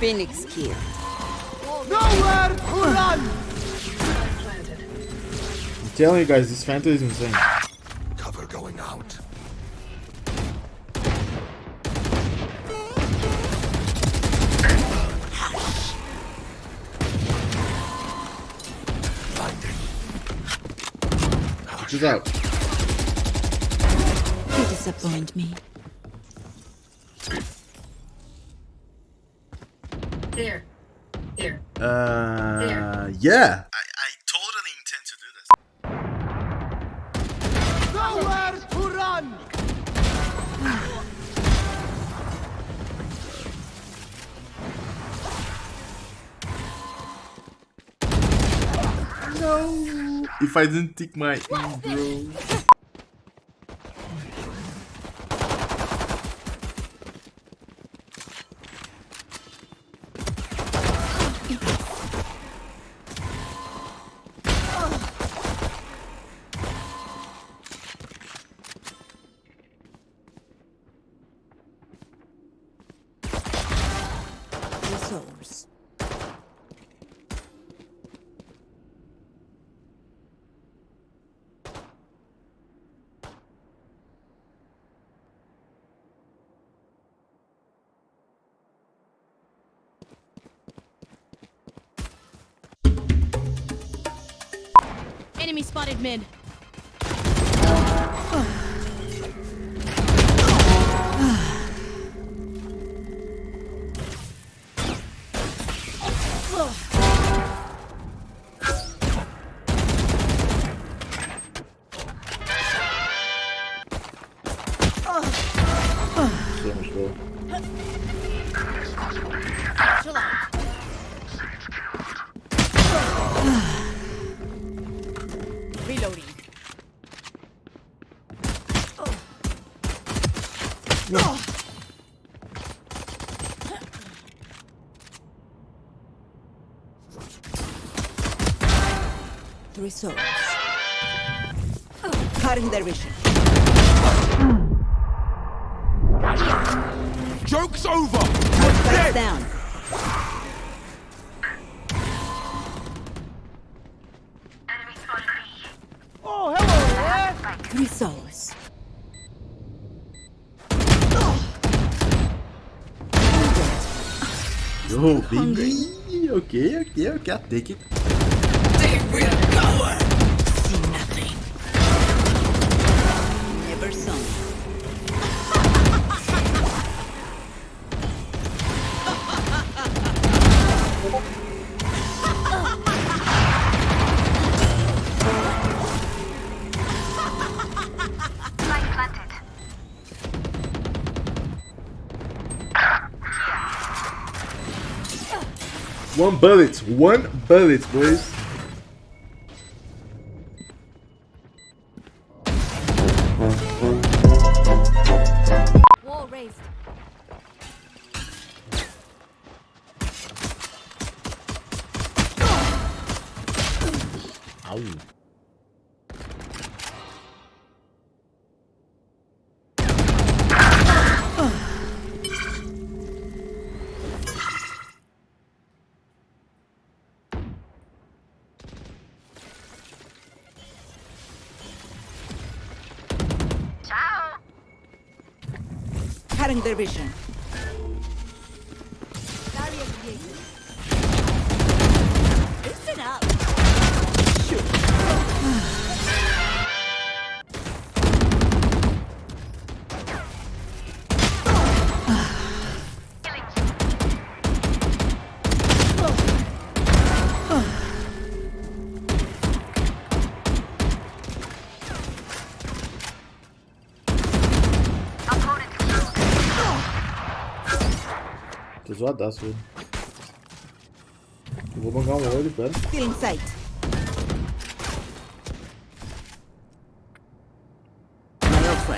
Phoenix kill. Nowhere to run! I'm telling you guys, this Phantom is insane. Cover going out. She's out. You disappoint me. Here. Here. Uh, yeah. I, I totally intend to do this. Nowhere to run! No. If I didn't take my E, bro. Resource. Enemy spotted mid. Reloading. Three souls. Cutting their vision. Joke's over! Strikes down. Oh, hello eh? there! Three souls. Yo, baby. Okay, okay, okay. I'll take it. See One bullet. One bullet, boys. Wall raised. Ow. Cutting their vision. Barrier created. Zoadaço, velho. Eu vou bancar um olho, pera. Still in sight. My ult's.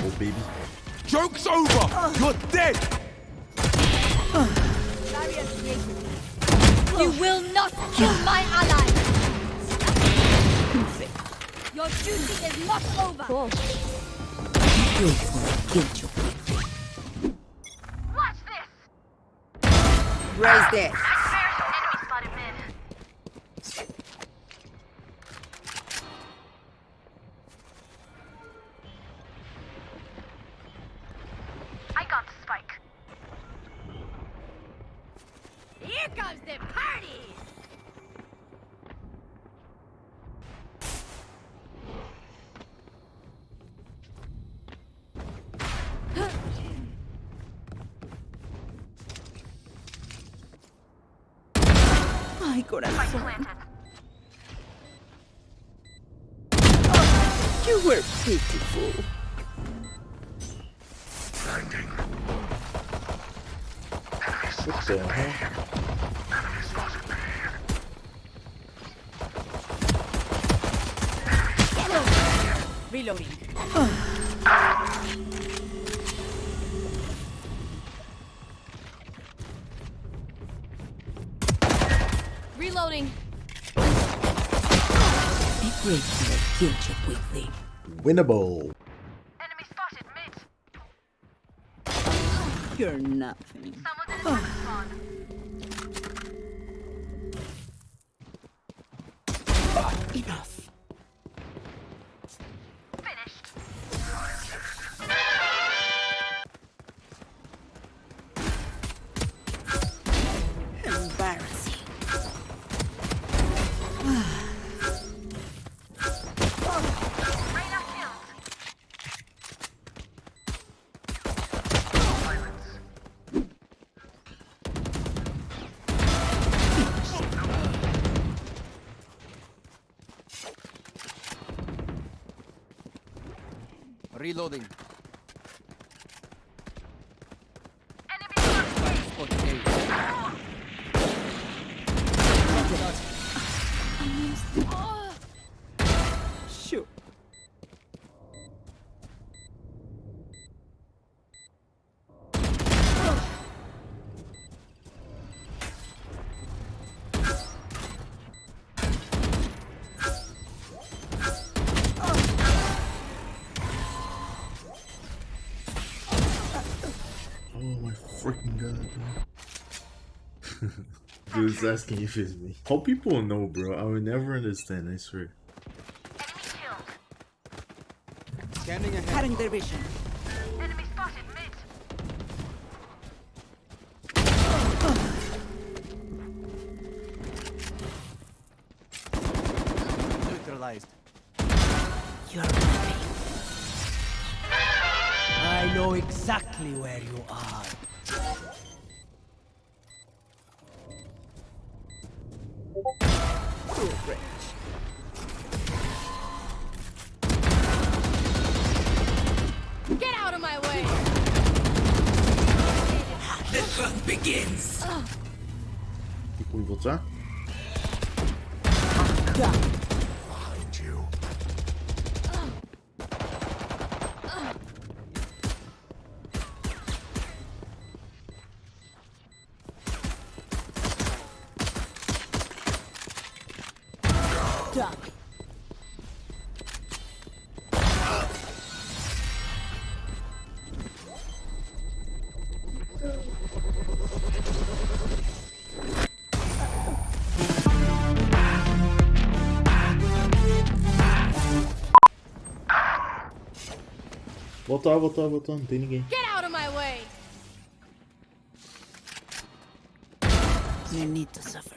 Oh, baby. Joke's over! You're dead! Barrier. You will not kill my ally. Your duty is not over. Wait Watch this! Raise this. Ay, corazón. planted. You were pitiful. What the hell? Reloading. Reloading. Grateful. Guilt you quickly. Winnable. Enemy spotted mid. You're nothing. Someone's in the spawn. Enough. Reloading. Spot A. Sure. Freaking god, bro. Dude's asking if it's me. How people know, bro? I will never understand, I swear. Enemy. Scanning ahead. Cutting their vision. Enemy spotted mid. Neutralized. You're nothing. I know exactly where you are. Too rich. Get out of my way! Tem como voltar? Behind Voltar, voltar, voltar, não tem ninguém. Get out of my way! You need to suffer.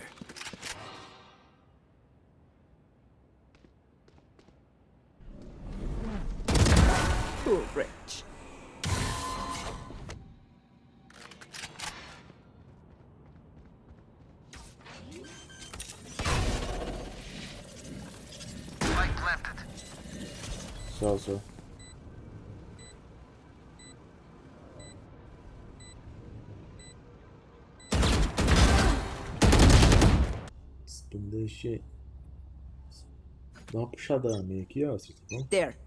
Planted. Só, só. Deixa eu dar uma puxada na aqui, ó. Tá There.